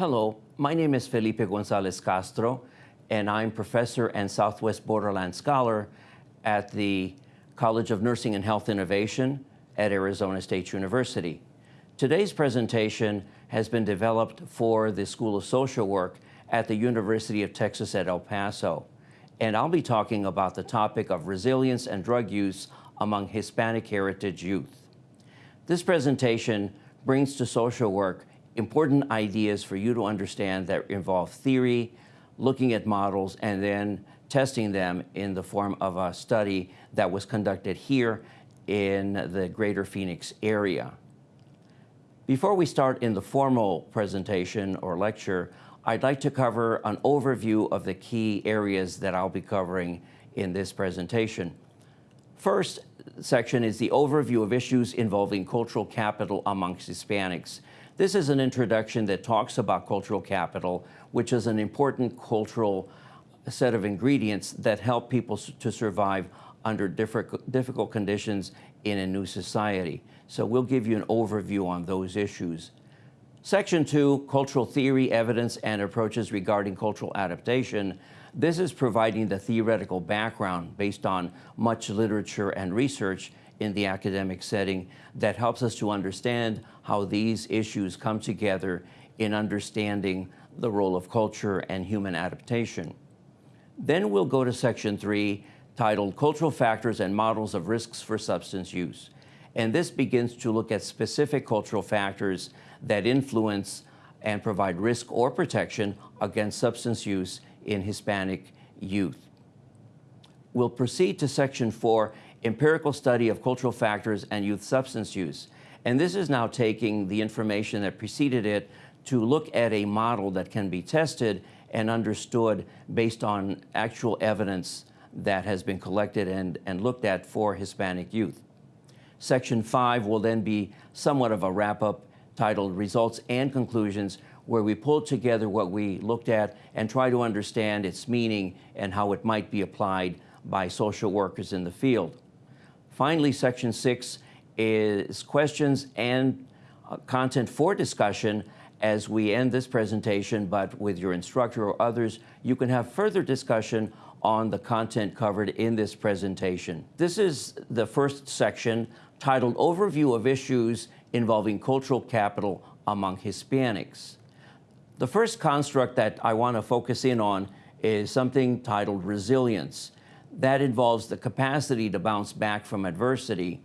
Hello, my name is Felipe Gonzalez Castro, and I'm professor and Southwest Borderland Scholar at the College of Nursing and Health Innovation at Arizona State University. Today's presentation has been developed for the School of Social Work at the University of Texas at El Paso. And I'll be talking about the topic of resilience and drug use among Hispanic heritage youth. This presentation brings to social work important ideas for you to understand that involve theory, looking at models, and then testing them in the form of a study that was conducted here in the greater Phoenix area. Before we start in the formal presentation or lecture, I'd like to cover an overview of the key areas that I'll be covering in this presentation. First section is the overview of issues involving cultural capital amongst Hispanics. This is an introduction that talks about cultural capital, which is an important cultural set of ingredients that help people to survive under difficult conditions in a new society. So we'll give you an overview on those issues. Section two, cultural theory, evidence, and approaches regarding cultural adaptation. This is providing the theoretical background based on much literature and research in the academic setting that helps us to understand how these issues come together in understanding the role of culture and human adaptation. Then we'll go to section three, titled Cultural Factors and Models of Risks for Substance Use. And this begins to look at specific cultural factors that influence and provide risk or protection against substance use in Hispanic youth. We'll proceed to section four, empirical study of cultural factors and youth substance use. And this is now taking the information that preceded it to look at a model that can be tested and understood based on actual evidence that has been collected and, and looked at for Hispanic youth. Section five will then be somewhat of a wrap-up titled Results and Conclusions, where we pull together what we looked at and try to understand its meaning and how it might be applied by social workers in the field. Finally, section six is questions and uh, content for discussion as we end this presentation, but with your instructor or others, you can have further discussion on the content covered in this presentation. This is the first section titled Overview of Issues Involving Cultural Capital Among Hispanics. The first construct that I want to focus in on is something titled resilience. That involves the capacity to bounce back from adversity.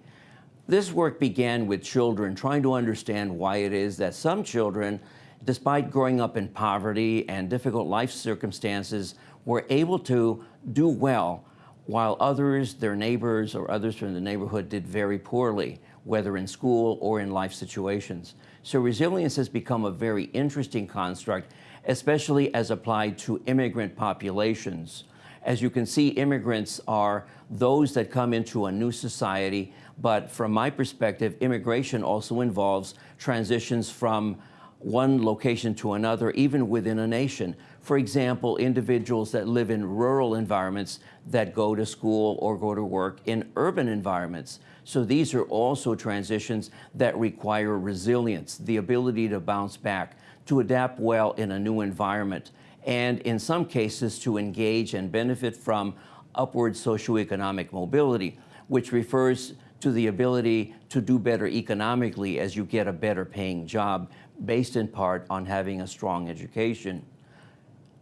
This work began with children trying to understand why it is that some children, despite growing up in poverty and difficult life circumstances, were able to do well while others, their neighbors or others from the neighborhood did very poorly, whether in school or in life situations. So resilience has become a very interesting construct, especially as applied to immigrant populations. As you can see, immigrants are those that come into a new society, but from my perspective, immigration also involves transitions from one location to another, even within a nation. For example, individuals that live in rural environments that go to school or go to work in urban environments. So these are also transitions that require resilience, the ability to bounce back, to adapt well in a new environment, and in some cases to engage and benefit from upward socioeconomic mobility, which refers to the ability to do better economically as you get a better paying job based in part on having a strong education.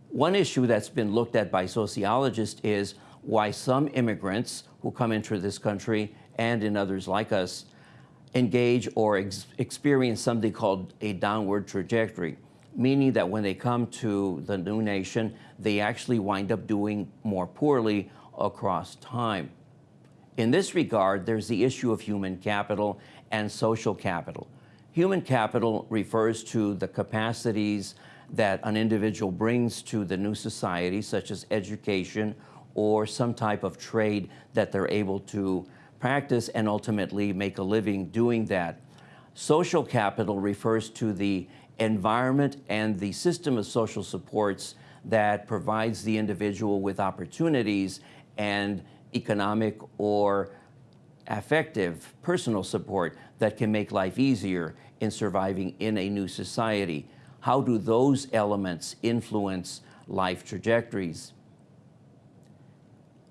One issue that's been looked at by sociologists is why some immigrants who come into this country and in others like us engage or ex experience something called a downward trajectory, meaning that when they come to the new nation, they actually wind up doing more poorly across time. In this regard, there's the issue of human capital and social capital. Human capital refers to the capacities that an individual brings to the new society, such as education or some type of trade that they're able to practice and ultimately make a living doing that. Social capital refers to the environment and the system of social supports that provides the individual with opportunities and economic or affective personal support that can make life easier in surviving in a new society. how do those elements influence life trajectories?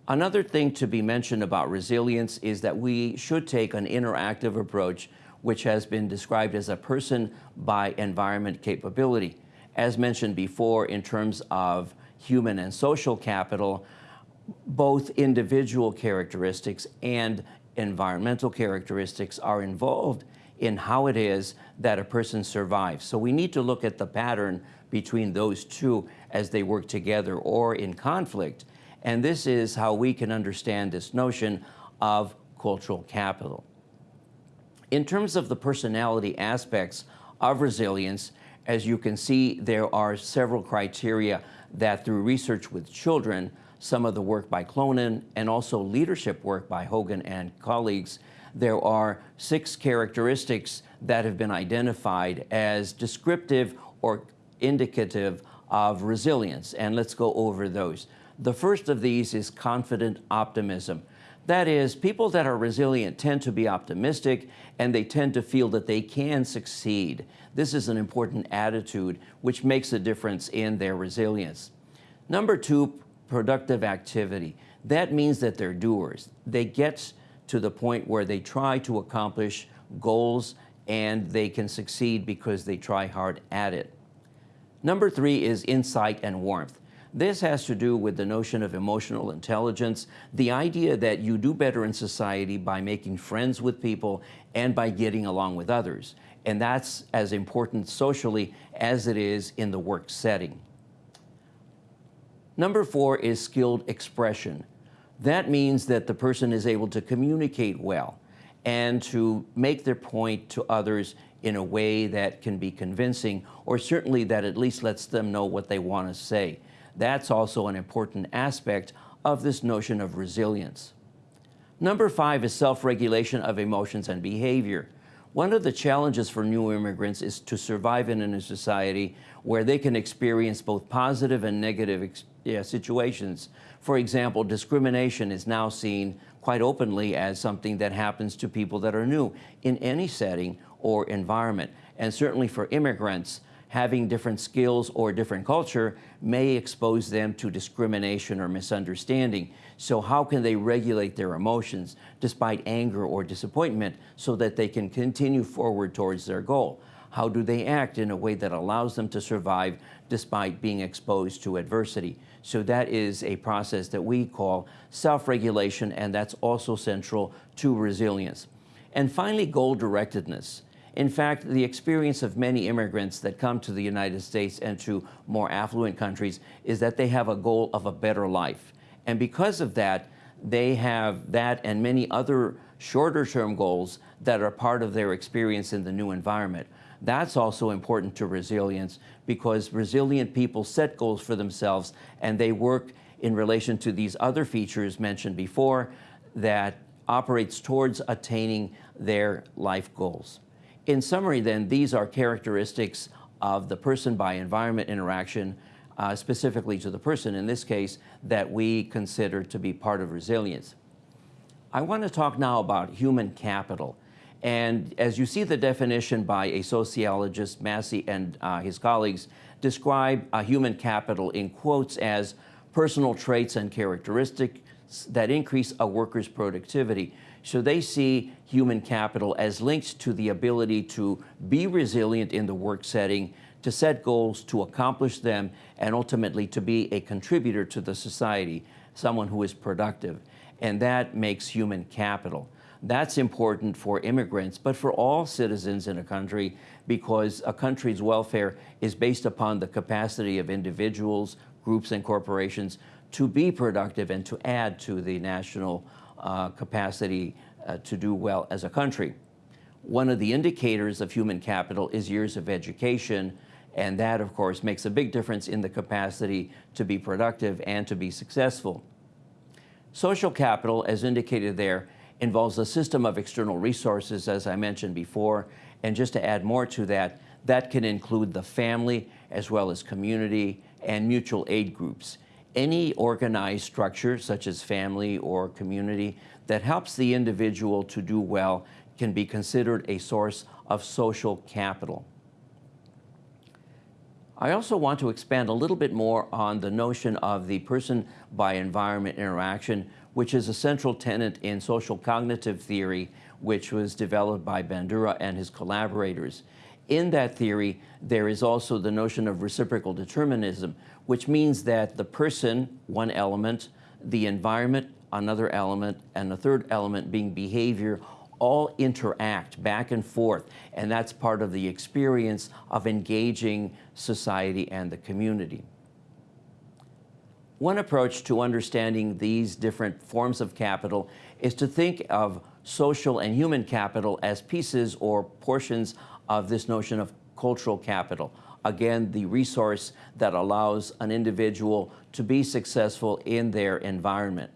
Another thing to be mentioned about resilience is that we should take an interactive approach which has been described as a person by environment capability. As mentioned before, in terms of human and social capital, both individual characteristics and environmental characteristics are involved in how it is that a person survives. So we need to look at the pattern between those two as they work together or in conflict and this is how we can understand this notion of cultural capital. In terms of the personality aspects of resilience, as you can see, there are several criteria that through research with children, some of the work by Clonin and also leadership work by Hogan and colleagues, there are six characteristics that have been identified as descriptive or indicative of resilience. And let's go over those. The first of these is confident optimism. That is, people that are resilient tend to be optimistic and they tend to feel that they can succeed. This is an important attitude which makes a difference in their resilience. Number two, productive activity. That means that they're doers. They get to the point where they try to accomplish goals and they can succeed because they try hard at it. Number three is insight and warmth. This has to do with the notion of emotional intelligence, the idea that you do better in society by making friends with people and by getting along with others. And that's as important socially as it is in the work setting. Number four is skilled expression. That means that the person is able to communicate well and to make their point to others in a way that can be convincing or certainly that at least lets them know what they want to say. That's also an important aspect of this notion of resilience. Number five is self-regulation of emotions and behavior. One of the challenges for new immigrants is to survive in a society where they can experience both positive and negative yeah, situations. For example, discrimination is now seen quite openly as something that happens to people that are new in any setting or environment. And certainly for immigrants, having different skills or different culture may expose them to discrimination or misunderstanding. So how can they regulate their emotions despite anger or disappointment so that they can continue forward towards their goal? How do they act in a way that allows them to survive despite being exposed to adversity? So that is a process that we call self-regulation, and that's also central to resilience. And finally, goal-directedness. In fact, the experience of many immigrants that come to the United States and to more affluent countries is that they have a goal of a better life. And because of that, they have that and many other shorter term goals that are part of their experience in the new environment. That's also important to resilience because resilient people set goals for themselves and they work in relation to these other features mentioned before that operates towards attaining their life goals. In summary, then, these are characteristics of the person by environment interaction, uh, specifically to the person in this case, that we consider to be part of resilience. I want to talk now about human capital. And as you see the definition by a sociologist, Massey and uh, his colleagues, describe uh, human capital in quotes as personal traits and characteristics that increase a worker's productivity. So they see human capital as linked to the ability to be resilient in the work setting, to set goals, to accomplish them, and ultimately to be a contributor to the society, someone who is productive. And that makes human capital. That's important for immigrants, but for all citizens in a country because a country's welfare is based upon the capacity of individuals, groups, and corporations to be productive and to add to the national uh, capacity uh, to do well as a country. One of the indicators of human capital is years of education, and that, of course, makes a big difference in the capacity to be productive and to be successful. Social capital, as indicated there, involves a system of external resources, as I mentioned before, and just to add more to that, that can include the family as well as community and mutual aid groups any organized structure, such as family or community, that helps the individual to do well can be considered a source of social capital. I also want to expand a little bit more on the notion of the person by environment interaction, which is a central tenet in social cognitive theory, which was developed by Bandura and his collaborators. In that theory, there is also the notion of reciprocal determinism, which means that the person, one element, the environment, another element, and the third element being behavior all interact back and forth, and that's part of the experience of engaging society and the community. One approach to understanding these different forms of capital is to think of social and human capital as pieces or portions of this notion of cultural capital. Again, the resource that allows an individual to be successful in their environment.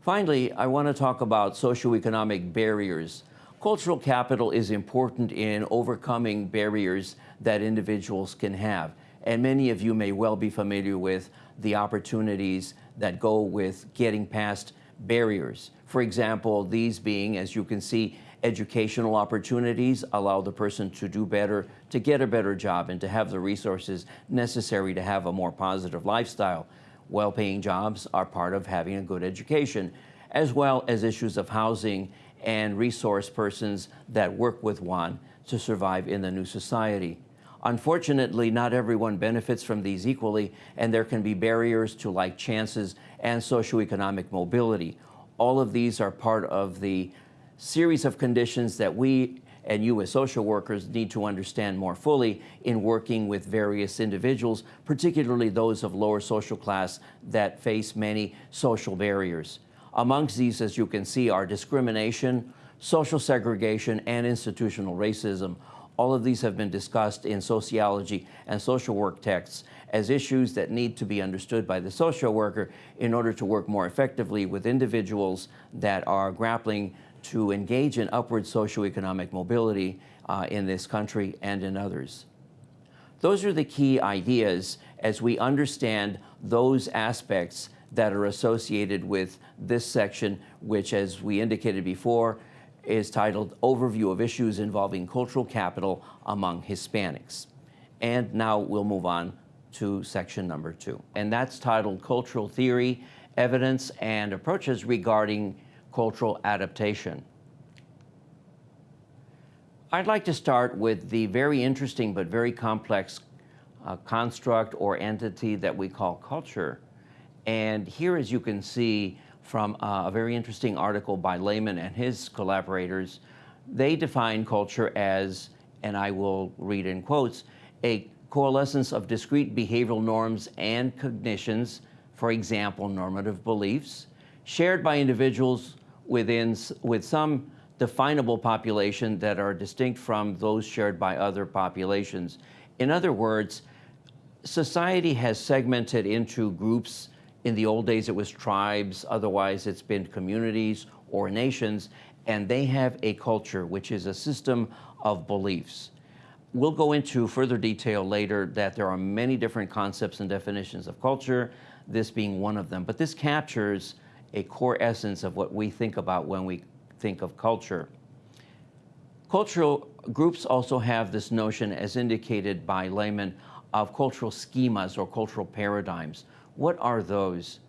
Finally, I want to talk about socioeconomic barriers. Cultural capital is important in overcoming barriers that individuals can have. And many of you may well be familiar with the opportunities that go with getting past barriers. For example, these being, as you can see, educational opportunities allow the person to do better, to get a better job, and to have the resources necessary to have a more positive lifestyle well-paying jobs are part of having a good education, as well as issues of housing and resource persons that work with one to survive in the new society. Unfortunately, not everyone benefits from these equally, and there can be barriers to like chances and socioeconomic mobility. All of these are part of the series of conditions that we and you as social workers need to understand more fully in working with various individuals, particularly those of lower social class that face many social barriers. Amongst these, as you can see, are discrimination, social segregation, and institutional racism. All of these have been discussed in sociology and social work texts as issues that need to be understood by the social worker in order to work more effectively with individuals that are grappling to engage in upward socioeconomic mobility uh, in this country and in others. Those are the key ideas as we understand those aspects that are associated with this section, which, as we indicated before, is titled Overview of Issues Involving Cultural Capital Among Hispanics. And now we'll move on to section number two. And that's titled Cultural Theory, Evidence, and Approaches Regarding cultural adaptation. I'd like to start with the very interesting but very complex uh, construct or entity that we call culture. And here, as you can see from uh, a very interesting article by Lehman and his collaborators, they define culture as, and I will read in quotes, a coalescence of discrete behavioral norms and cognitions, for example, normative beliefs, shared by individuals within, with some definable population that are distinct from those shared by other populations. In other words, society has segmented into groups. In the old days, it was tribes. Otherwise, it's been communities or nations. And they have a culture, which is a system of beliefs. We'll go into further detail later that there are many different concepts and definitions of culture, this being one of them. But this captures a core essence of what we think about when we think of culture. Cultural groups also have this notion, as indicated by Lehman, of cultural schemas or cultural paradigms. What are those?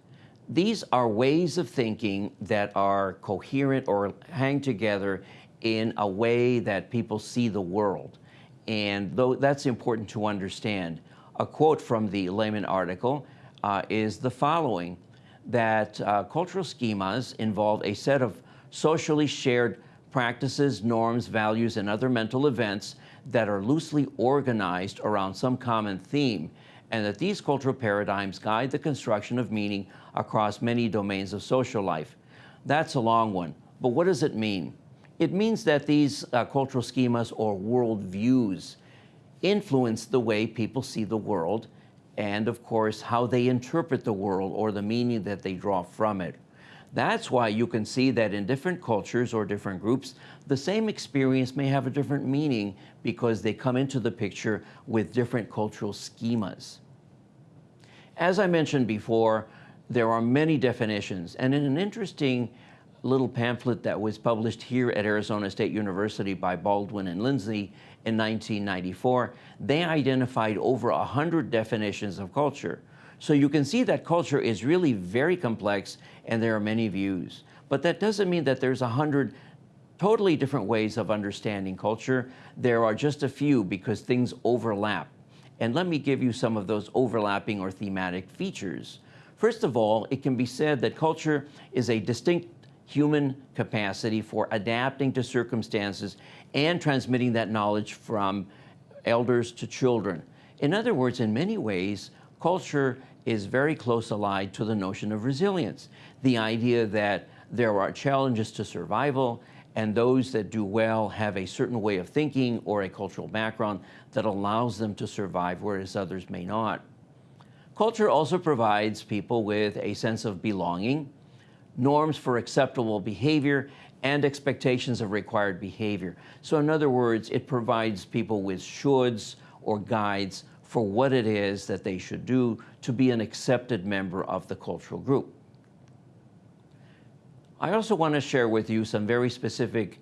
These are ways of thinking that are coherent or hang together in a way that people see the world. And though that's important to understand, a quote from the Lehman article uh, is the following that uh, cultural schemas involve a set of socially shared practices, norms, values, and other mental events that are loosely organized around some common theme, and that these cultural paradigms guide the construction of meaning across many domains of social life. That's a long one, but what does it mean? It means that these uh, cultural schemas or worldviews influence the way people see the world and of course how they interpret the world or the meaning that they draw from it. That's why you can see that in different cultures or different groups, the same experience may have a different meaning because they come into the picture with different cultural schemas. As I mentioned before, there are many definitions, and in an interesting little pamphlet that was published here at Arizona State University by Baldwin and Lindsley in 1994, they identified over 100 definitions of culture. So you can see that culture is really very complex and there are many views. But that doesn't mean that there's a 100 totally different ways of understanding culture. There are just a few because things overlap. And let me give you some of those overlapping or thematic features. First of all, it can be said that culture is a distinct human capacity for adapting to circumstances and transmitting that knowledge from elders to children. In other words, in many ways, culture is very close allied to the notion of resilience. The idea that there are challenges to survival and those that do well have a certain way of thinking or a cultural background that allows them to survive, whereas others may not. Culture also provides people with a sense of belonging, norms for acceptable behavior, and expectations of required behavior. So in other words, it provides people with shoulds or guides for what it is that they should do to be an accepted member of the cultural group. I also want to share with you some very specific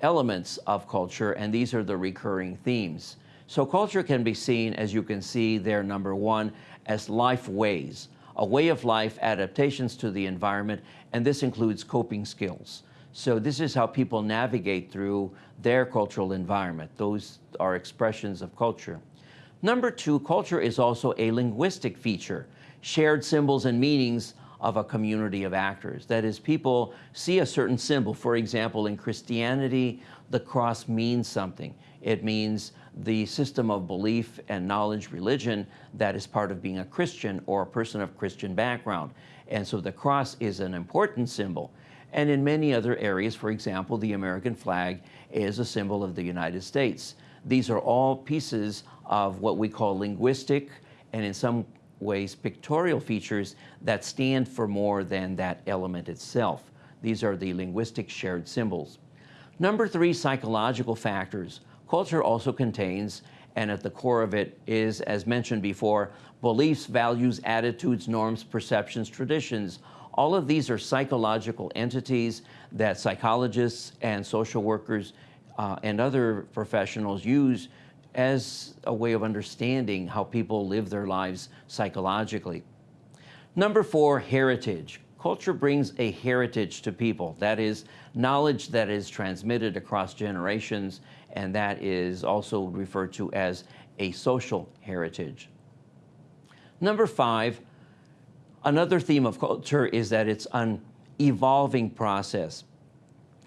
elements of culture, and these are the recurring themes. So culture can be seen, as you can see there, number one, as life ways, a way of life, adaptations to the environment, and this includes coping skills. So this is how people navigate through their cultural environment. Those are expressions of culture. Number two, culture is also a linguistic feature, shared symbols and meanings of a community of actors. That is, people see a certain symbol. For example, in Christianity, the cross means something. It means the system of belief and knowledge religion that is part of being a Christian or a person of Christian background. And so the cross is an important symbol. And in many other areas, for example, the American flag is a symbol of the United States. These are all pieces of what we call linguistic and in some ways pictorial features that stand for more than that element itself. These are the linguistic shared symbols. Number three, psychological factors. Culture also contains, and at the core of it is, as mentioned before, beliefs, values, attitudes, norms, perceptions, traditions. All of these are psychological entities that psychologists and social workers uh, and other professionals use as a way of understanding how people live their lives psychologically. Number four, heritage. Culture brings a heritage to people. That is knowledge that is transmitted across generations, and that is also referred to as a social heritage. Number five, another theme of culture is that it's an evolving process.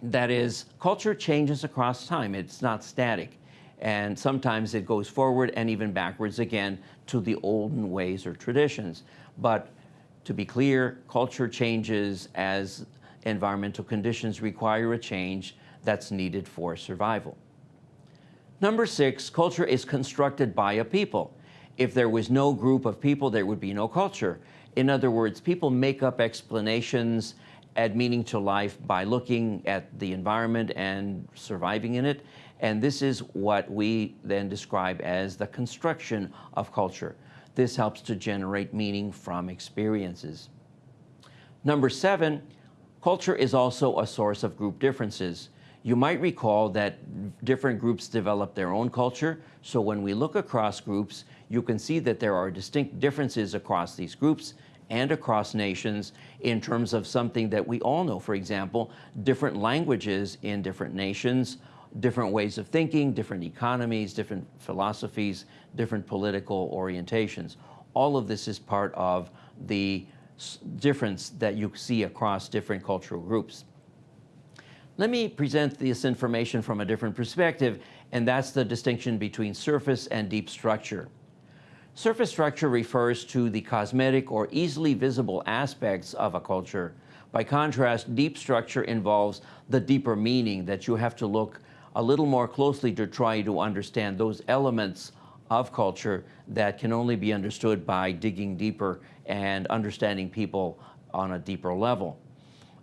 That is, culture changes across time. It's not static and sometimes it goes forward and even backwards again to the olden ways or traditions. But to be clear, culture changes as environmental conditions require a change that's needed for survival. Number six, culture is constructed by a people. If there was no group of people, there would be no culture. In other words, people make up explanations, add meaning to life by looking at the environment and surviving in it. And this is what we then describe as the construction of culture. This helps to generate meaning from experiences. Number seven, culture is also a source of group differences. You might recall that different groups develop their own culture. So when we look across groups, you can see that there are distinct differences across these groups and across nations in terms of something that we all know. For example, different languages in different nations different ways of thinking, different economies, different philosophies, different political orientations. All of this is part of the difference that you see across different cultural groups. Let me present this information from a different perspective, and that's the distinction between surface and deep structure. Surface structure refers to the cosmetic or easily visible aspects of a culture. By contrast, deep structure involves the deeper meaning that you have to look a little more closely to try to understand those elements of culture that can only be understood by digging deeper and understanding people on a deeper level.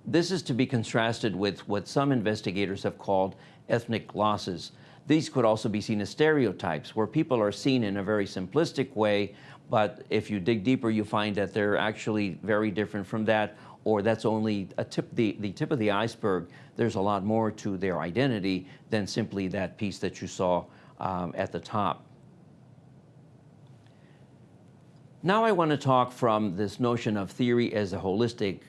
This is to be contrasted with what some investigators have called ethnic glosses. These could also be seen as stereotypes, where people are seen in a very simplistic way, but if you dig deeper, you find that they're actually very different from that, or that's only a tip, the, the tip of the iceberg. There's a lot more to their identity than simply that piece that you saw um, at the top. Now I want to talk from this notion of theory as a holistic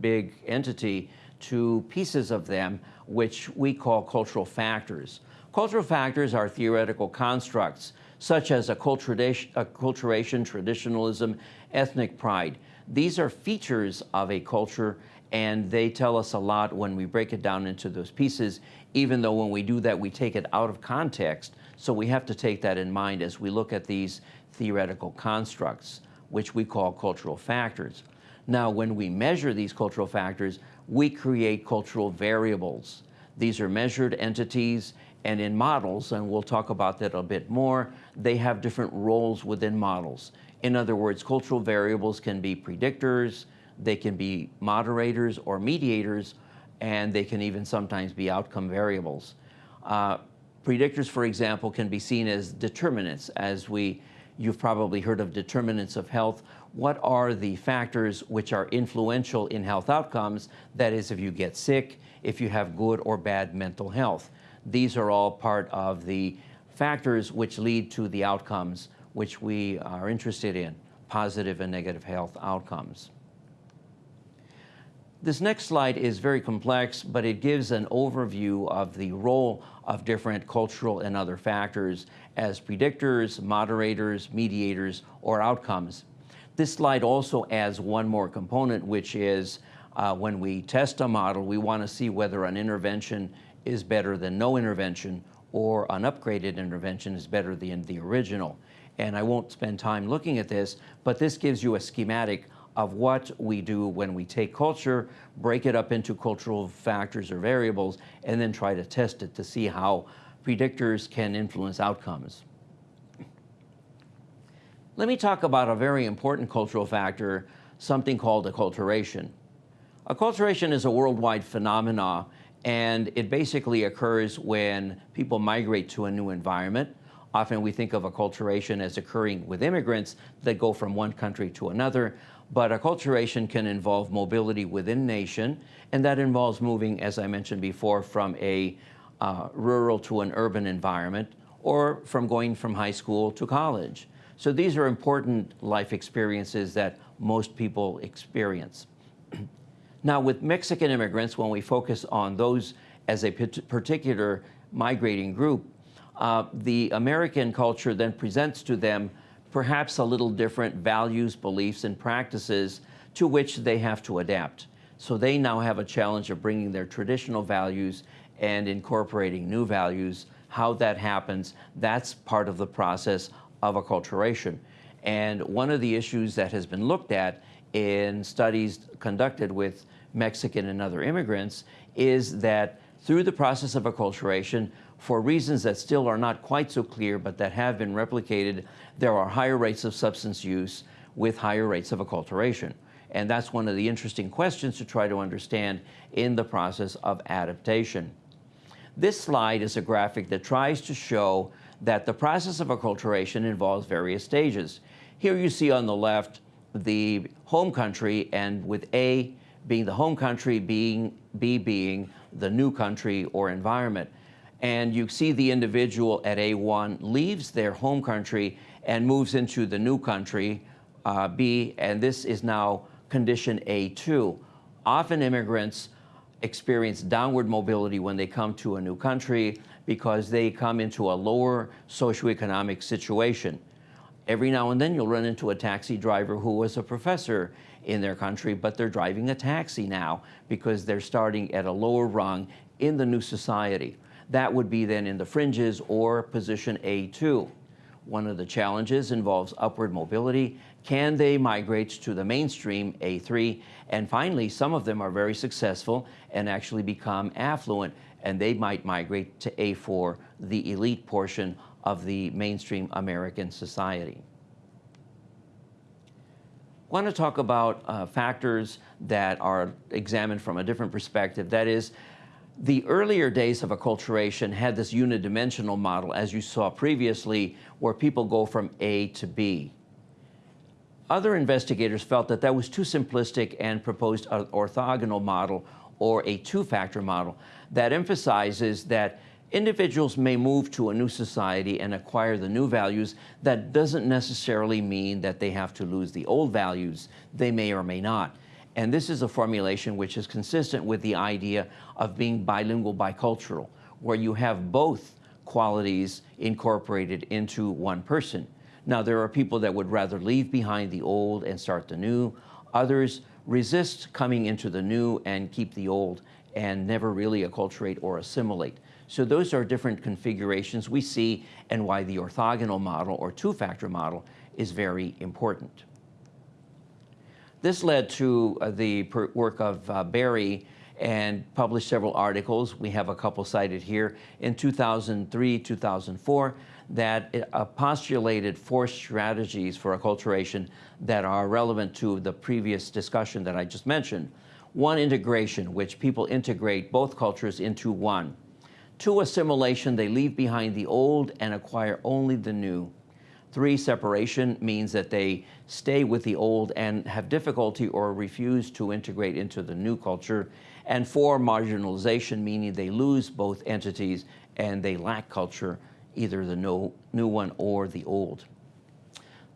big entity to pieces of them, which we call cultural factors. Cultural factors are theoretical constructs, such as acculturation, traditionalism, ethnic pride. These are features of a culture, and they tell us a lot when we break it down into those pieces, even though when we do that, we take it out of context. So we have to take that in mind as we look at these theoretical constructs, which we call cultural factors. Now, when we measure these cultural factors, we create cultural variables. These are measured entities, and in models, and we'll talk about that a bit more, they have different roles within models. In other words, cultural variables can be predictors, they can be moderators or mediators, and they can even sometimes be outcome variables. Uh, predictors, for example, can be seen as determinants, as we, you've probably heard of determinants of health. What are the factors which are influential in health outcomes? That is, if you get sick, if you have good or bad mental health. These are all part of the factors which lead to the outcomes which we are interested in, positive and negative health outcomes. This next slide is very complex, but it gives an overview of the role of different cultural and other factors as predictors, moderators, mediators, or outcomes. This slide also adds one more component, which is uh, when we test a model, we want to see whether an intervention is better than no intervention or an upgraded intervention is better than the original. And I won't spend time looking at this, but this gives you a schematic of what we do when we take culture, break it up into cultural factors or variables, and then try to test it to see how predictors can influence outcomes. Let me talk about a very important cultural factor, something called acculturation. Acculturation is a worldwide phenomenon and it basically occurs when people migrate to a new environment. Often we think of acculturation as occurring with immigrants that go from one country to another, but acculturation can involve mobility within nation, and that involves moving, as I mentioned before, from a uh, rural to an urban environment, or from going from high school to college. So these are important life experiences that most people experience. Now, with Mexican immigrants, when we focus on those as a particular migrating group, uh, the American culture then presents to them perhaps a little different values, beliefs, and practices to which they have to adapt. So they now have a challenge of bringing their traditional values and incorporating new values. How that happens, that's part of the process of acculturation. And one of the issues that has been looked at in studies conducted with Mexican and other immigrants is that through the process of acculturation, for reasons that still are not quite so clear but that have been replicated, there are higher rates of substance use with higher rates of acculturation. And that's one of the interesting questions to try to understand in the process of adaptation. This slide is a graphic that tries to show that the process of acculturation involves various stages. Here you see on the left the home country and with A being the home country, being, B being the new country or environment. And you see the individual at A1 leaves their home country and moves into the new country, uh, B, and this is now condition A2. Often immigrants experience downward mobility when they come to a new country because they come into a lower socioeconomic situation. Every now and then you'll run into a taxi driver who was a professor in their country, but they're driving a taxi now because they're starting at a lower rung in the new society. That would be then in the fringes or position A2. One of the challenges involves upward mobility. Can they migrate to the mainstream A3? And finally, some of them are very successful and actually become affluent, and they might migrate to A4, the elite portion of the mainstream American society I want to talk about uh, factors that are examined from a different perspective. That is, the earlier days of acculturation had this unidimensional model, as you saw previously, where people go from A to B. Other investigators felt that that was too simplistic and proposed an orthogonal model or a two-factor model that emphasizes that individuals may move to a new society and acquire the new values. That doesn't necessarily mean that they have to lose the old values. They may or may not. And this is a formulation which is consistent with the idea of being bilingual bicultural, where you have both qualities incorporated into one person. Now, there are people that would rather leave behind the old and start the new. Others resist coming into the new and keep the old and never really acculturate or assimilate. So those are different configurations we see and why the orthogonal model or two-factor model is very important. This led to uh, the work of uh, Berry and published several articles. We have a couple cited here in 2003, 2004 that uh, postulated four strategies for acculturation that are relevant to the previous discussion that I just mentioned. One, integration, which people integrate both cultures into one. Two, assimilation, they leave behind the old and acquire only the new. Three, separation means that they stay with the old and have difficulty or refuse to integrate into the new culture. And four, marginalization, meaning they lose both entities and they lack culture either the no, new one or the old.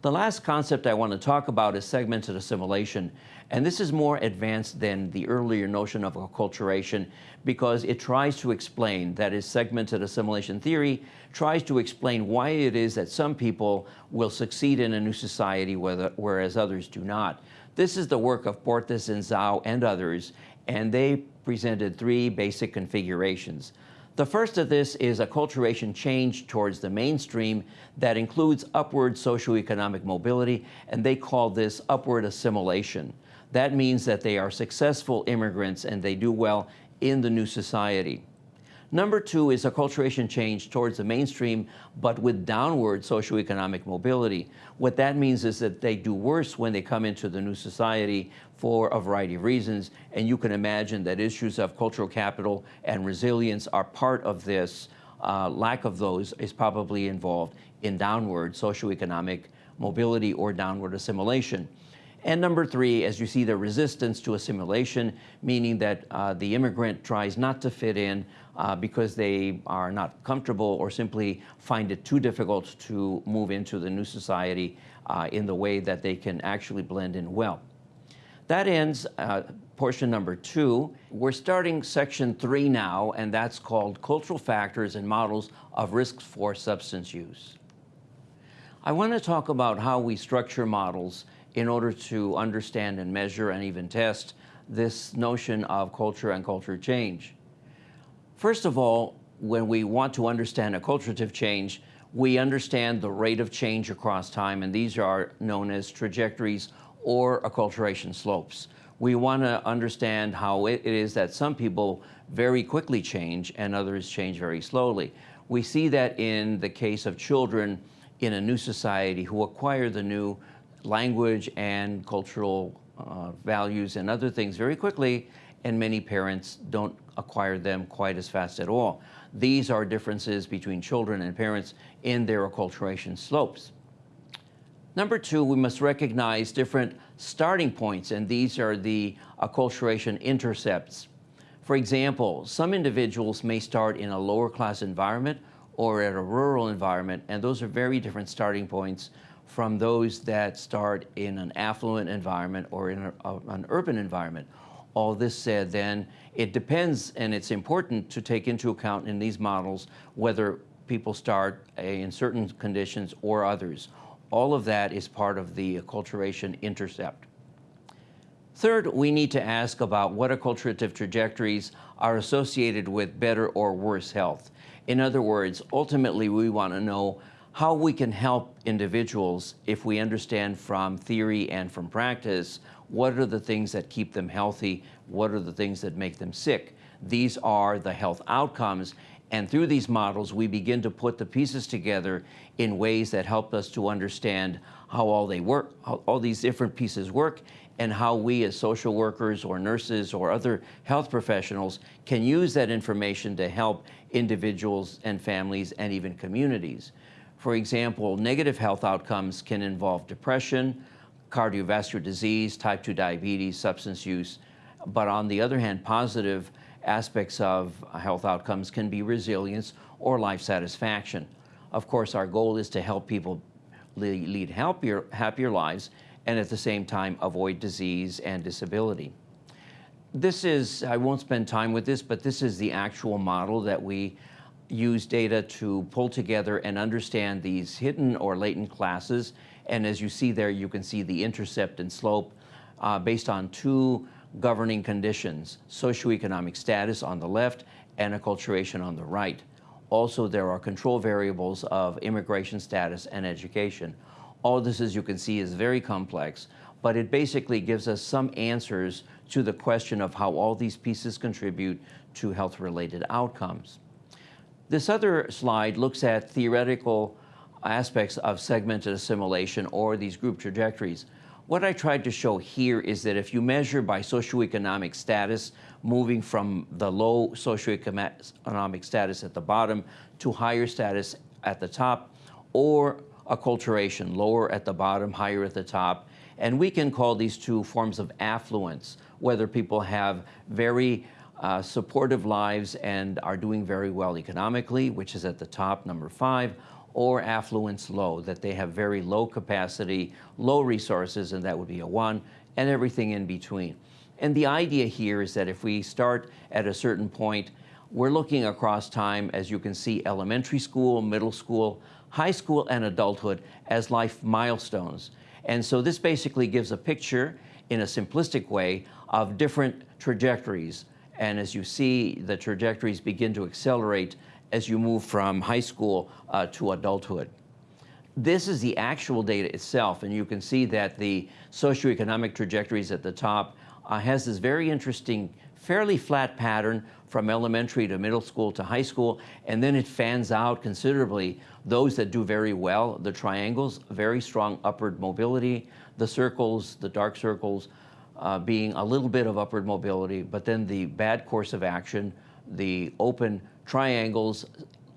The last concept I want to talk about is segmented assimilation. And this is more advanced than the earlier notion of acculturation because it tries to explain, that is segmented assimilation theory, tries to explain why it is that some people will succeed in a new society whereas others do not. This is the work of Portes and Zhou and others, and they presented three basic configurations. The first of this is acculturation change towards the mainstream that includes upward socioeconomic mobility, and they call this upward assimilation. That means that they are successful immigrants and they do well in the new society. Number two is acculturation change towards the mainstream, but with downward socioeconomic mobility. What that means is that they do worse when they come into the new society for a variety of reasons. And you can imagine that issues of cultural capital and resilience are part of this. Uh, lack of those is probably involved in downward socioeconomic mobility or downward assimilation. And number three, as you see, the resistance to assimilation, meaning that uh, the immigrant tries not to fit in uh, because they are not comfortable or simply find it too difficult to move into the new society uh, in the way that they can actually blend in well. That ends uh, portion number two. We're starting section three now, and that's called Cultural Factors and Models of Risks for Substance Use. I want to talk about how we structure models in order to understand and measure and even test this notion of culture and culture change. First of all, when we want to understand acculturative change, we understand the rate of change across time, and these are known as trajectories or acculturation slopes. We want to understand how it is that some people very quickly change and others change very slowly. We see that in the case of children in a new society who acquire the new language and cultural uh, values and other things very quickly, and many parents don't acquire them quite as fast at all. These are differences between children and parents in their acculturation slopes. Number two, we must recognize different starting points, and these are the acculturation intercepts. For example, some individuals may start in a lower class environment or at a rural environment, and those are very different starting points from those that start in an affluent environment or in a, a, an urban environment. All this said, then, it depends, and it's important to take into account in these models whether people start eh, in certain conditions or others. All of that is part of the acculturation intercept. Third, we need to ask about what acculturative trajectories are associated with better or worse health. In other words, ultimately, we want to know how we can help individuals if we understand from theory and from practice what are the things that keep them healthy, what are the things that make them sick. These are the health outcomes. And through these models, we begin to put the pieces together in ways that help us to understand how all they work, how all these different pieces work, and how we as social workers or nurses or other health professionals can use that information to help individuals and families and even communities. For example, negative health outcomes can involve depression, cardiovascular disease, type 2 diabetes, substance use. But on the other hand, positive aspects of health outcomes can be resilience or life satisfaction. Of course, our goal is to help people lead happier, happier lives and at the same time avoid disease and disability. This is, I won't spend time with this, but this is the actual model that we use data to pull together and understand these hidden or latent classes. And as you see there, you can see the intercept and slope uh, based on two governing conditions, socioeconomic status on the left and acculturation on the right. Also, there are control variables of immigration status and education. All this, as you can see, is very complex, but it basically gives us some answers to the question of how all these pieces contribute to health-related outcomes. This other slide looks at theoretical aspects of segmented assimilation or these group trajectories. What I tried to show here is that if you measure by socioeconomic status, moving from the low socioeconomic status at the bottom to higher status at the top, or acculturation, lower at the bottom, higher at the top. And we can call these two forms of affluence, whether people have very uh, supportive lives and are doing very well economically, which is at the top, number five, or affluence low, that they have very low capacity, low resources, and that would be a one, and everything in between. And the idea here is that if we start at a certain point, we're looking across time, as you can see, elementary school, middle school, high school, and adulthood as life milestones. And so this basically gives a picture in a simplistic way of different trajectories and as you see, the trajectories begin to accelerate as you move from high school uh, to adulthood. This is the actual data itself, and you can see that the socioeconomic trajectories at the top uh, has this very interesting, fairly flat pattern from elementary to middle school to high school, and then it fans out considerably. Those that do very well, the triangles, very strong upward mobility, the circles, the dark circles, uh, being a little bit of upward mobility, but then the bad course of action, the open triangles,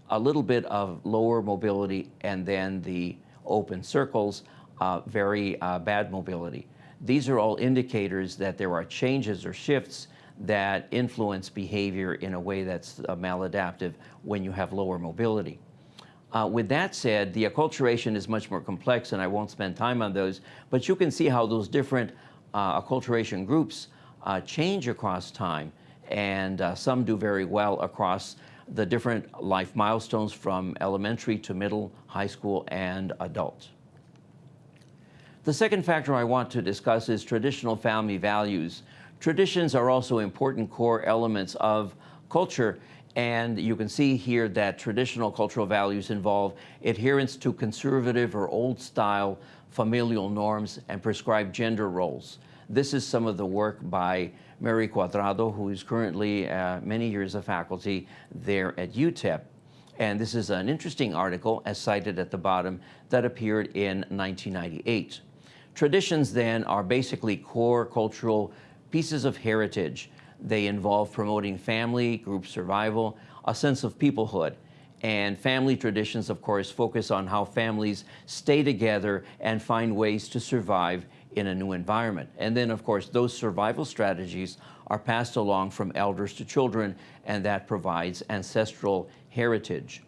a little bit of lower mobility, and then the open circles, uh, very uh, bad mobility. These are all indicators that there are changes or shifts that influence behavior in a way that's uh, maladaptive when you have lower mobility. Uh, with that said, the acculturation is much more complex, and I won't spend time on those, but you can see how those different uh, acculturation groups uh, change across time, and uh, some do very well across the different life milestones from elementary to middle, high school, and adult. The second factor I want to discuss is traditional family values. Traditions are also important core elements of culture, and you can see here that traditional cultural values involve adherence to conservative or old style familial norms, and prescribed gender roles. This is some of the work by Mary Cuadrado, who is currently uh, many years of faculty there at UTEP. And this is an interesting article, as cited at the bottom, that appeared in 1998. Traditions then are basically core cultural pieces of heritage. They involve promoting family, group survival, a sense of peoplehood, and family traditions, of course, focus on how families stay together and find ways to survive in a new environment. And then, of course, those survival strategies are passed along from elders to children, and that provides ancestral heritage.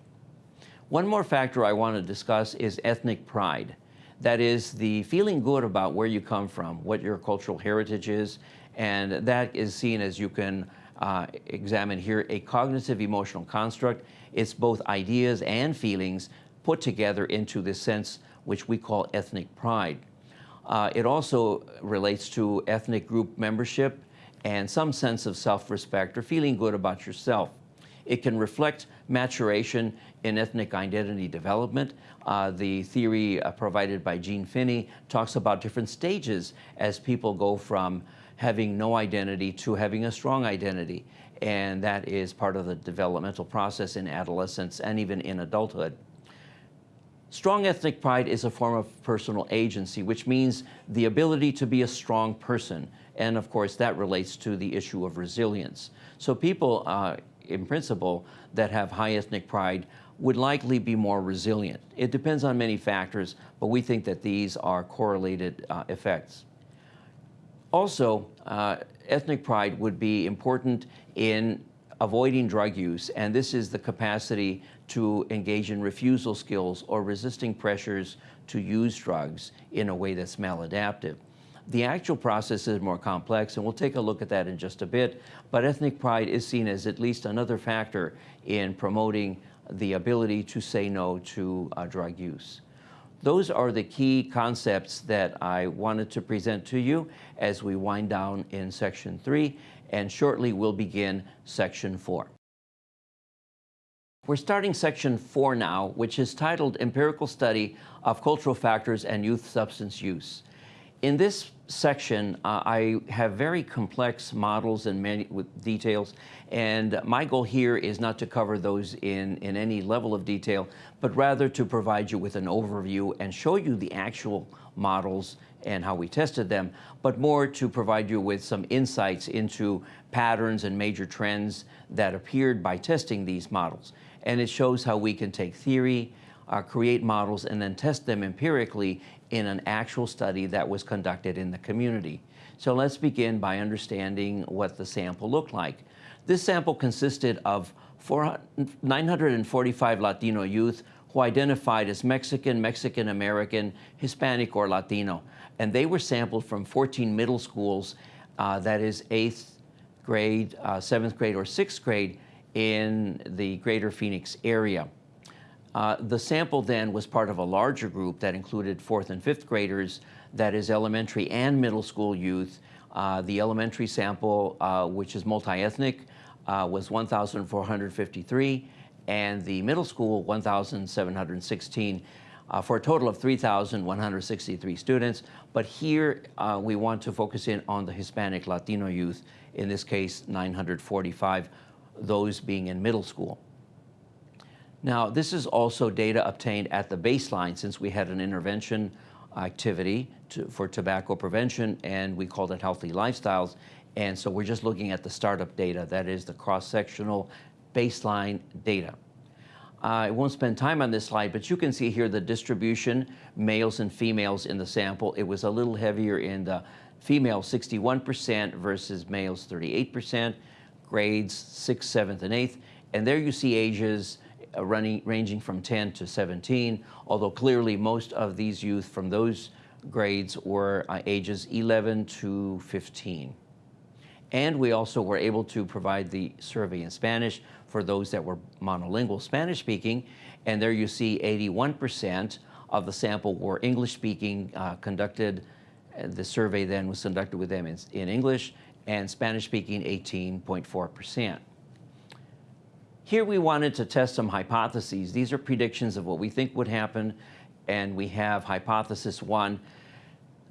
One more factor I want to discuss is ethnic pride. That is the feeling good about where you come from, what your cultural heritage is, and that is seen as you can uh, examine here a cognitive emotional construct. It's both ideas and feelings put together into this sense which we call ethnic pride. Uh, it also relates to ethnic group membership and some sense of self-respect or feeling good about yourself. It can reflect maturation in ethnic identity development. Uh, the theory uh, provided by Jean Phinney talks about different stages as people go from having no identity to having a strong identity. And that is part of the developmental process in adolescence and even in adulthood. Strong ethnic pride is a form of personal agency, which means the ability to be a strong person. And of course, that relates to the issue of resilience. So people, uh, in principle, that have high ethnic pride would likely be more resilient. It depends on many factors, but we think that these are correlated uh, effects. Also, uh, ethnic pride would be important in avoiding drug use, and this is the capacity to engage in refusal skills or resisting pressures to use drugs in a way that's maladaptive. The actual process is more complex, and we'll take a look at that in just a bit, but ethnic pride is seen as at least another factor in promoting the ability to say no to uh, drug use. Those are the key concepts that I wanted to present to you as we wind down in section three, and shortly we'll begin section four. We're starting section four now, which is titled Empirical Study of Cultural Factors and Youth Substance Use. In this section, uh, I have very complex models and many, with details, and my goal here is not to cover those in, in any level of detail, but rather to provide you with an overview and show you the actual models and how we tested them, but more to provide you with some insights into patterns and major trends that appeared by testing these models. And it shows how we can take theory, uh, create models, and then test them empirically in an actual study that was conducted in the community. So let's begin by understanding what the sample looked like. This sample consisted of 945 Latino youth who identified as Mexican, Mexican American, Hispanic, or Latino. And they were sampled from 14 middle schools, uh, that is eighth grade, uh, seventh grade, or sixth grade in the greater Phoenix area. Uh, the sample then was part of a larger group that included fourth and fifth graders, that is elementary and middle school youth. Uh, the elementary sample, uh, which is multi-ethnic, uh, was 1,453, and the middle school, 1,716, uh, for a total of 3,163 students. But here uh, we want to focus in on the Hispanic Latino youth, in this case, 945, those being in middle school. Now, this is also data obtained at the baseline since we had an intervention activity to, for tobacco prevention and we called it healthy lifestyles. And so we're just looking at the startup data, that is the cross-sectional baseline data. I won't spend time on this slide, but you can see here the distribution, males and females in the sample. It was a little heavier in the females, 61% versus males, 38%, grades 6th, 7th, and 8th. And there you see ages running, ranging from 10 to 17, although clearly most of these youth from those grades were uh, ages 11 to 15. And we also were able to provide the survey in Spanish for those that were monolingual Spanish speaking. And there you see 81% of the sample were English speaking, uh, conducted, uh, the survey then was conducted with them in, in English, and Spanish speaking 18.4%. Here we wanted to test some hypotheses. These are predictions of what we think would happen, and we have hypothesis one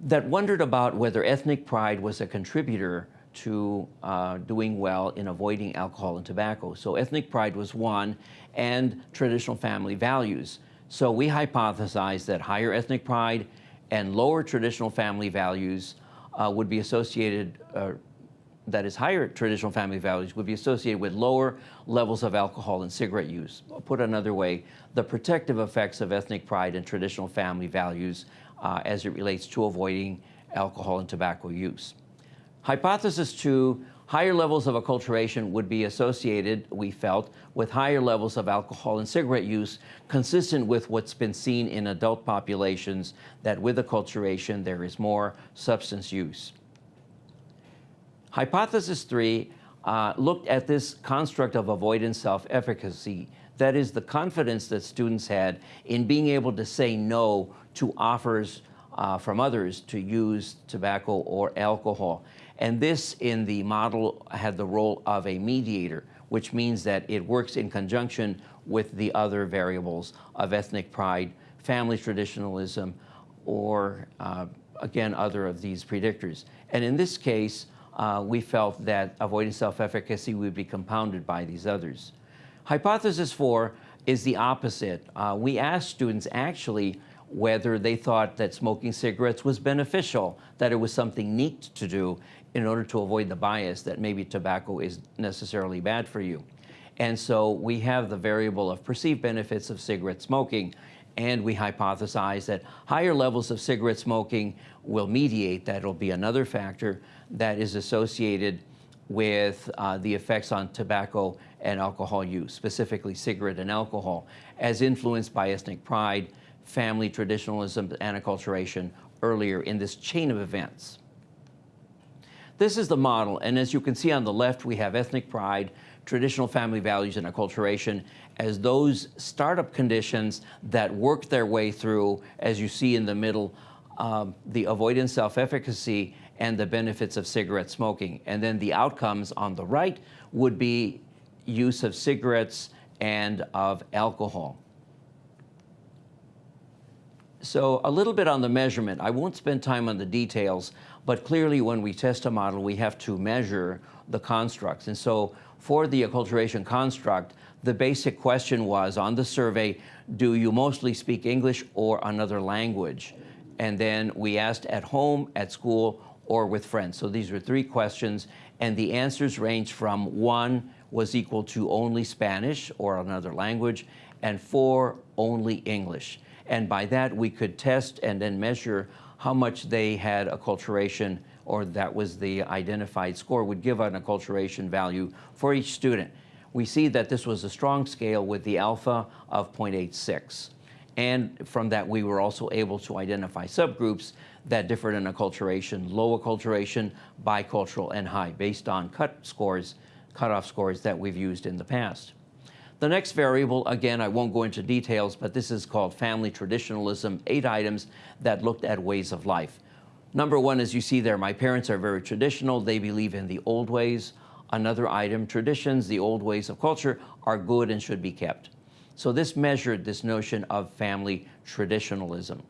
that wondered about whether ethnic pride was a contributor to uh, doing well in avoiding alcohol and tobacco. So ethnic pride was one, and traditional family values. So we hypothesized that higher ethnic pride and lower traditional family values uh, would be associated uh, that is higher traditional family values would be associated with lower levels of alcohol and cigarette use. Put another way, the protective effects of ethnic pride and traditional family values uh, as it relates to avoiding alcohol and tobacco use. Hypothesis two, higher levels of acculturation would be associated, we felt, with higher levels of alcohol and cigarette use, consistent with what's been seen in adult populations, that with acculturation there is more substance use. Hypothesis three uh, looked at this construct of avoidance self-efficacy, that is the confidence that students had in being able to say no to offers uh, from others to use tobacco or alcohol. And this in the model had the role of a mediator, which means that it works in conjunction with the other variables of ethnic pride, family traditionalism, or uh, again, other of these predictors. And in this case, uh, we felt that avoiding self-efficacy would be compounded by these others. Hypothesis four is the opposite. Uh, we asked students actually whether they thought that smoking cigarettes was beneficial, that it was something neat to do in order to avoid the bias that maybe tobacco is necessarily bad for you. And so we have the variable of perceived benefits of cigarette smoking. And we hypothesize that higher levels of cigarette smoking will mediate, that'll be another factor that is associated with uh, the effects on tobacco and alcohol use, specifically cigarette and alcohol, as influenced by ethnic pride, family traditionalism, and acculturation earlier in this chain of events. This is the model, and as you can see on the left, we have ethnic pride, traditional family values, and acculturation as those startup conditions that work their way through, as you see in the middle, um, the avoidance self-efficacy and the benefits of cigarette smoking. And then the outcomes on the right would be use of cigarettes and of alcohol. So a little bit on the measurement. I won't spend time on the details, but clearly when we test a model, we have to measure the constructs. And so for the acculturation construct, the basic question was on the survey, do you mostly speak English or another language? And then we asked at home, at school, or with friends. So these were three questions, and the answers range from one was equal to only Spanish or another language, and four, only English. And by that, we could test and then measure how much they had acculturation, or that was the identified score, would give an acculturation value for each student. We see that this was a strong scale with the alpha of 0.86. And from that, we were also able to identify subgroups that differed in acculturation, low acculturation, bicultural, and high, based on cut scores, cutoff scores that we've used in the past. The next variable, again, I won't go into details, but this is called family traditionalism, eight items that looked at ways of life. Number one, as you see there, my parents are very traditional. They believe in the old ways. Another item, traditions, the old ways of culture, are good and should be kept. So this measured this notion of family traditionalism.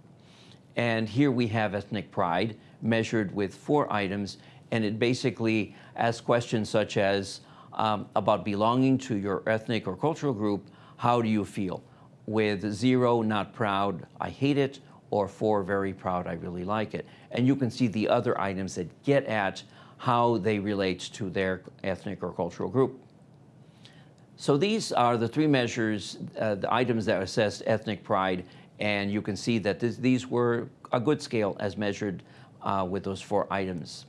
And here we have ethnic pride measured with four items, and it basically asks questions such as um, about belonging to your ethnic or cultural group, how do you feel? With zero, not proud, I hate it, or four, very proud, I really like it. And you can see the other items that get at how they relate to their ethnic or cultural group. So these are the three measures, uh, the items that assess ethnic pride, and you can see that this, these were a good scale as measured uh, with those four items.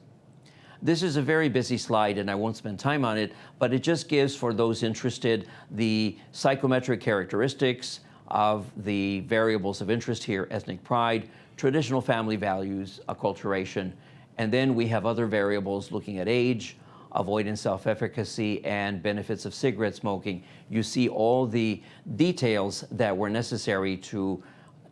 This is a very busy slide and I won't spend time on it, but it just gives for those interested the psychometric characteristics of the variables of interest here, ethnic pride, traditional family values, acculturation, and then we have other variables looking at age, avoidance self-efficacy, and benefits of cigarette smoking. You see all the details that were necessary to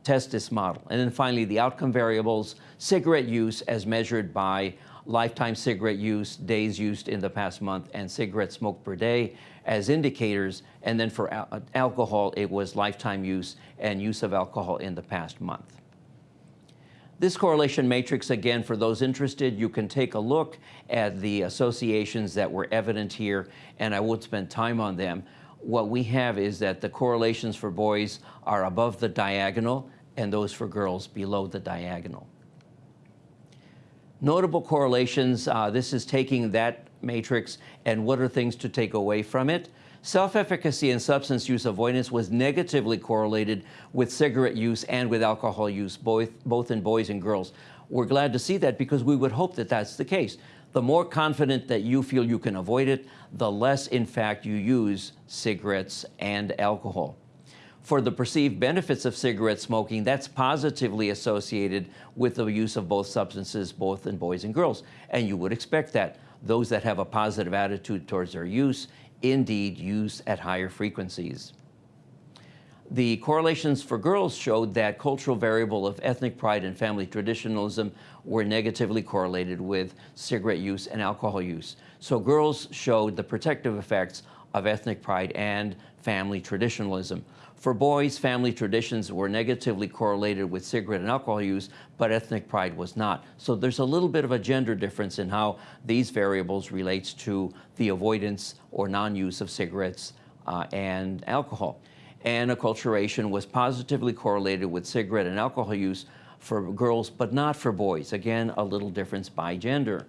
test this model. And then finally, the outcome variables, cigarette use as measured by lifetime cigarette use, days used in the past month, and cigarette smoked per day as indicators. And then for al alcohol, it was lifetime use and use of alcohol in the past month. This correlation matrix, again, for those interested, you can take a look at the associations that were evident here, and I won't spend time on them. What we have is that the correlations for boys are above the diagonal, and those for girls below the diagonal. Notable correlations, uh, this is taking that matrix and what are things to take away from it. Self-efficacy and substance use avoidance was negatively correlated with cigarette use and with alcohol use, both, both in boys and girls. We're glad to see that because we would hope that that's the case. The more confident that you feel you can avoid it, the less, in fact, you use cigarettes and alcohol. For the perceived benefits of cigarette smoking, that's positively associated with the use of both substances, both in boys and girls. And you would expect that. Those that have a positive attitude towards their use indeed use at higher frequencies. The correlations for girls showed that cultural variable of ethnic pride and family traditionalism were negatively correlated with cigarette use and alcohol use. So girls showed the protective effects of ethnic pride and family traditionalism. For boys, family traditions were negatively correlated with cigarette and alcohol use, but ethnic pride was not. So there's a little bit of a gender difference in how these variables relates to the avoidance or non-use of cigarettes uh, and alcohol. And acculturation was positively correlated with cigarette and alcohol use for girls, but not for boys. Again, a little difference by gender.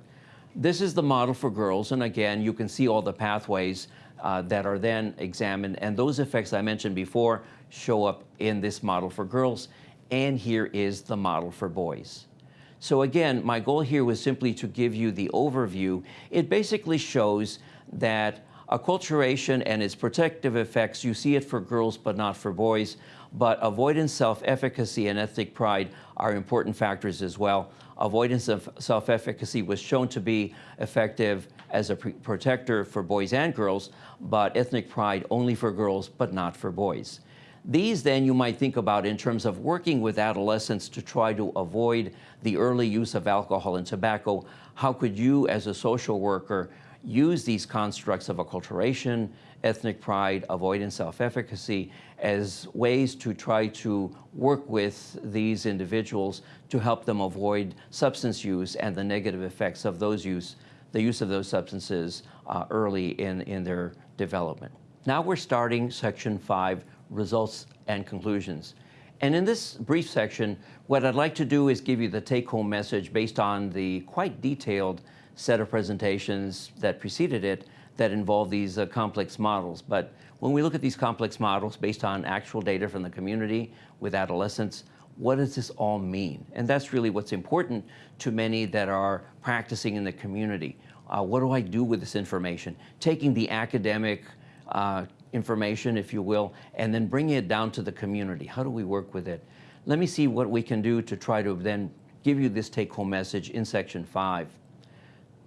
This is the model for girls, and again, you can see all the pathways uh, that are then examined, and those effects I mentioned before show up in this model for girls, and here is the model for boys. So again, my goal here was simply to give you the overview. It basically shows that acculturation and its protective effects, you see it for girls but not for boys, but avoidance, self-efficacy, and ethnic pride are important factors as well. Avoidance of self-efficacy was shown to be effective as a protector for boys and girls, but ethnic pride only for girls but not for boys. These then you might think about in terms of working with adolescents to try to avoid the early use of alcohol and tobacco. How could you as a social worker use these constructs of acculturation, ethnic pride, avoidance, self-efficacy as ways to try to work with these individuals to help them avoid substance use and the negative effects of those use, the use of those substances uh, early in, in their development. Now we're starting section five, results and conclusions. And in this brief section, what I'd like to do is give you the take-home message based on the quite detailed set of presentations that preceded it that involve these uh, complex models. But when we look at these complex models based on actual data from the community with adolescents, what does this all mean? And that's really what's important to many that are practicing in the community. Uh, what do I do with this information? Taking the academic uh, information, if you will, and then bringing it down to the community. How do we work with it? Let me see what we can do to try to then give you this take-home message in section five.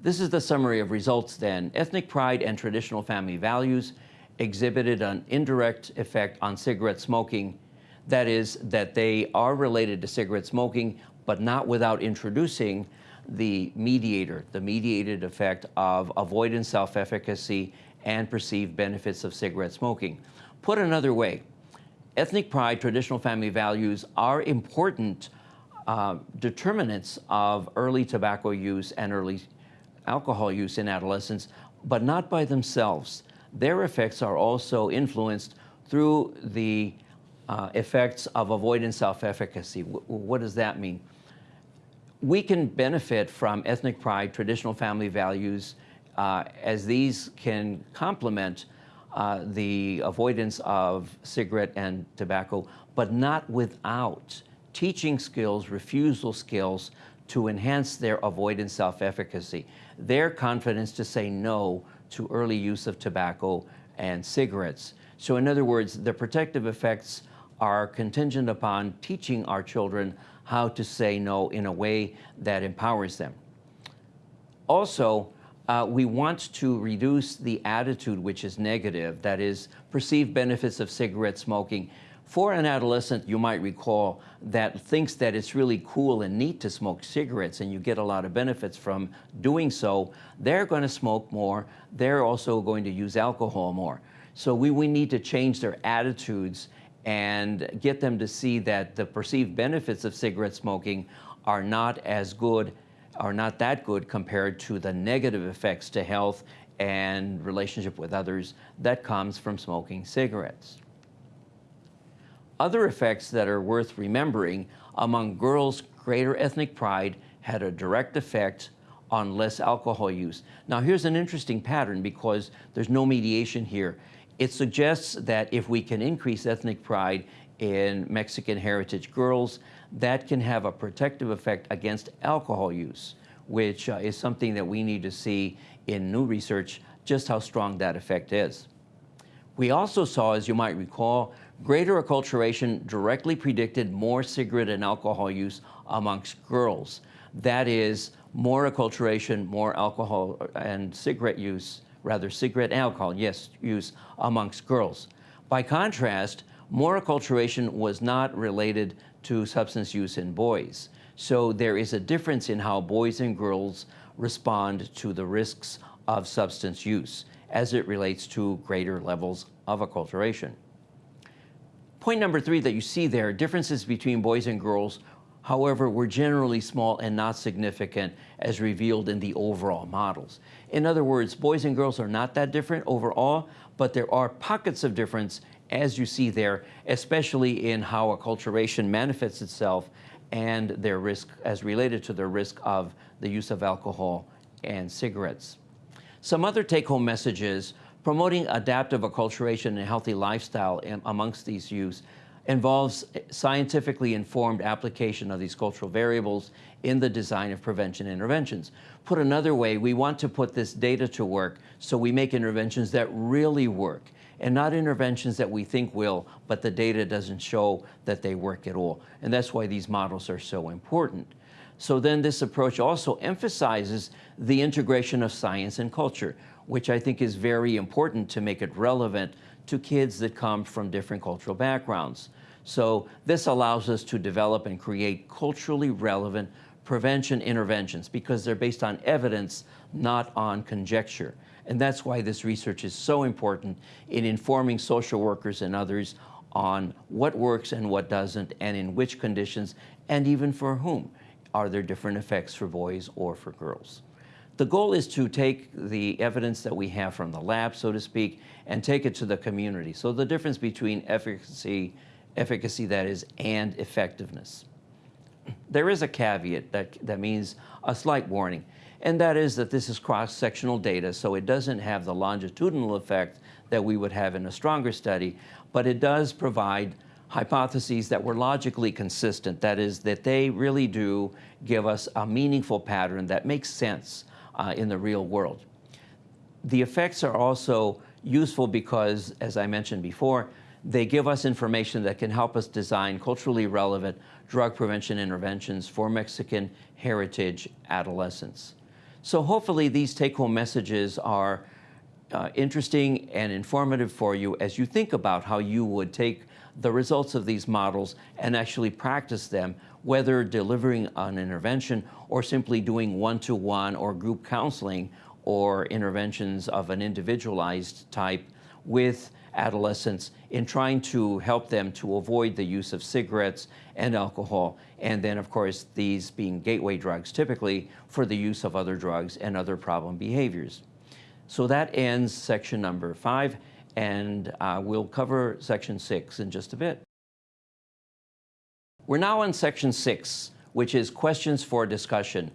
This is the summary of results then. Ethnic pride and traditional family values exhibited an indirect effect on cigarette smoking. That is, that they are related to cigarette smoking, but not without introducing the mediator, the mediated effect of avoidance self-efficacy and perceived benefits of cigarette smoking. Put another way, ethnic pride, traditional family values are important uh, determinants of early tobacco use and early alcohol use in adolescents, but not by themselves. Their effects are also influenced through the uh, effects of avoidance self-efficacy. what does that mean? We can benefit from ethnic pride, traditional family values, uh, as these can complement uh, the avoidance of cigarette and tobacco, but not without teaching skills, refusal skills to enhance their avoidance self-efficacy, their confidence to say no to early use of tobacco and cigarettes. So in other words, the protective effects are contingent upon teaching our children how to say no in a way that empowers them. Also, uh, we want to reduce the attitude which is negative, that is, perceived benefits of cigarette smoking. For an adolescent, you might recall, that thinks that it's really cool and neat to smoke cigarettes and you get a lot of benefits from doing so, they're going to smoke more. They're also going to use alcohol more. So we, we need to change their attitudes and get them to see that the perceived benefits of cigarette smoking are not as good are not that good compared to the negative effects to health and relationship with others that comes from smoking cigarettes. Other effects that are worth remembering among girls, greater ethnic pride had a direct effect on less alcohol use. Now here's an interesting pattern because there's no mediation here. It suggests that if we can increase ethnic pride in Mexican heritage girls, that can have a protective effect against alcohol use, which uh, is something that we need to see in new research, just how strong that effect is. We also saw, as you might recall, greater acculturation directly predicted more cigarette and alcohol use amongst girls. That is, more acculturation, more alcohol and cigarette use, rather cigarette and alcohol, yes, use amongst girls. By contrast, more acculturation was not related to substance use in boys. So there is a difference in how boys and girls respond to the risks of substance use as it relates to greater levels of acculturation. Point number three that you see there, differences between boys and girls, however, were generally small and not significant as revealed in the overall models. In other words, boys and girls are not that different overall, but there are pockets of difference as you see there, especially in how acculturation manifests itself and their risk as related to their risk of the use of alcohol and cigarettes. Some other take-home messages promoting adaptive acculturation and healthy lifestyle amongst these youths involves scientifically informed application of these cultural variables in the design of prevention interventions. Put another way, we want to put this data to work so we make interventions that really work and not interventions that we think will, but the data doesn't show that they work at all. And that's why these models are so important. So then this approach also emphasizes the integration of science and culture, which I think is very important to make it relevant to kids that come from different cultural backgrounds. So this allows us to develop and create culturally relevant prevention interventions because they're based on evidence, not on conjecture. And that's why this research is so important in informing social workers and others on what works and what doesn't, and in which conditions, and even for whom are there different effects for boys or for girls. The goal is to take the evidence that we have from the lab, so to speak, and take it to the community. So the difference between efficacy, efficacy that is, and effectiveness. There is a caveat that, that means a slight warning, and that is that this is cross-sectional data, so it doesn't have the longitudinal effect that we would have in a stronger study, but it does provide hypotheses that were logically consistent. That is, that they really do give us a meaningful pattern that makes sense uh, in the real world. The effects are also useful because, as I mentioned before, they give us information that can help us design culturally relevant drug prevention interventions for Mexican heritage adolescents. So hopefully these take-home messages are uh, interesting and informative for you as you think about how you would take the results of these models and actually practice them, whether delivering an intervention or simply doing one-to-one -one or group counseling or interventions of an individualized type with adolescents in trying to help them to avoid the use of cigarettes and alcohol, and then of course these being gateway drugs typically for the use of other drugs and other problem behaviors. So that ends section number five and uh, we'll cover section six in just a bit. We're now on section six, which is questions for discussion.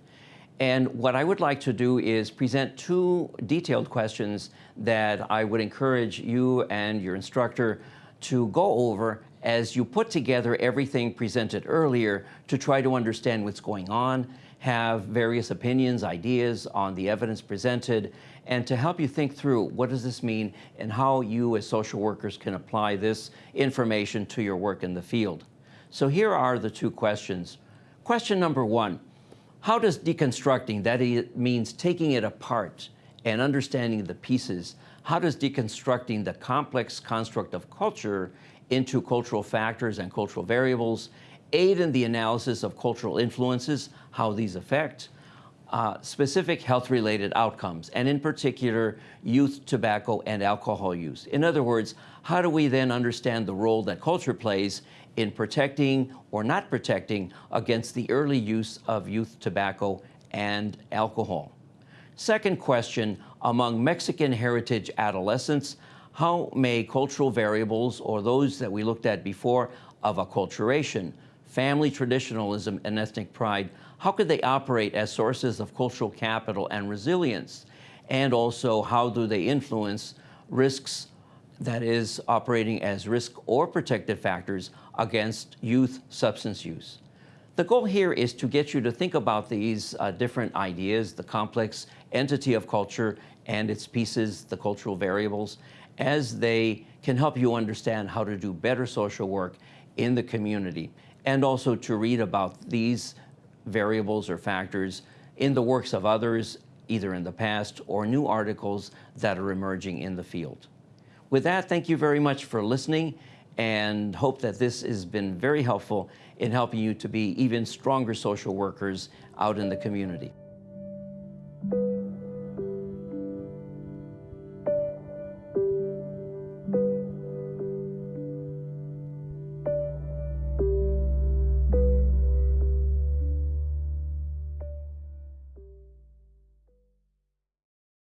And what I would like to do is present two detailed questions that I would encourage you and your instructor to go over as you put together everything presented earlier to try to understand what's going on, have various opinions, ideas on the evidence presented, and to help you think through what does this mean and how you as social workers can apply this information to your work in the field. So here are the two questions. Question number one, how does deconstructing, that means taking it apart and understanding the pieces, how does deconstructing the complex construct of culture into cultural factors and cultural variables aid in the analysis of cultural influences, how these affect, uh, specific health-related outcomes, and in particular, youth tobacco and alcohol use. In other words, how do we then understand the role that culture plays in protecting or not protecting against the early use of youth tobacco and alcohol? Second question, among Mexican heritage adolescents, how may cultural variables or those that we looked at before of acculturation, family traditionalism, and ethnic pride how could they operate as sources of cultural capital and resilience? And also, how do they influence risks, that is, operating as risk or protective factors against youth substance use? The goal here is to get you to think about these uh, different ideas, the complex entity of culture and its pieces, the cultural variables, as they can help you understand how to do better social work in the community, and also to read about these variables or factors in the works of others, either in the past or new articles that are emerging in the field. With that, thank you very much for listening and hope that this has been very helpful in helping you to be even stronger social workers out in the community.